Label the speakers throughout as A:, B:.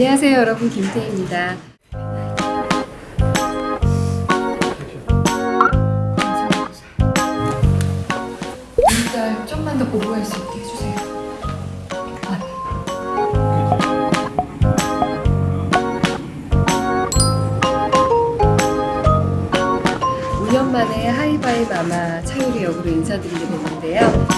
A: 안녕하세요 여러분 김태희입니다. 일단 좀만 더 보고할 수 있게 해주세요. 아, 네. 5년 만에 하이바이 마마 차유리 역으로 인사드리게 됐는데요.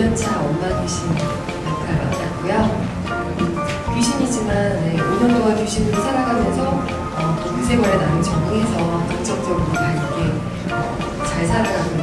A: 5년차 엄마 귀신 맡았고요. 음, 귀신이지만 네, 5년 동안 귀신으로 살아가면서 어, 또 의세벌에 나는 적응해서 긍정적으로 밝게 어, 잘 살아가고.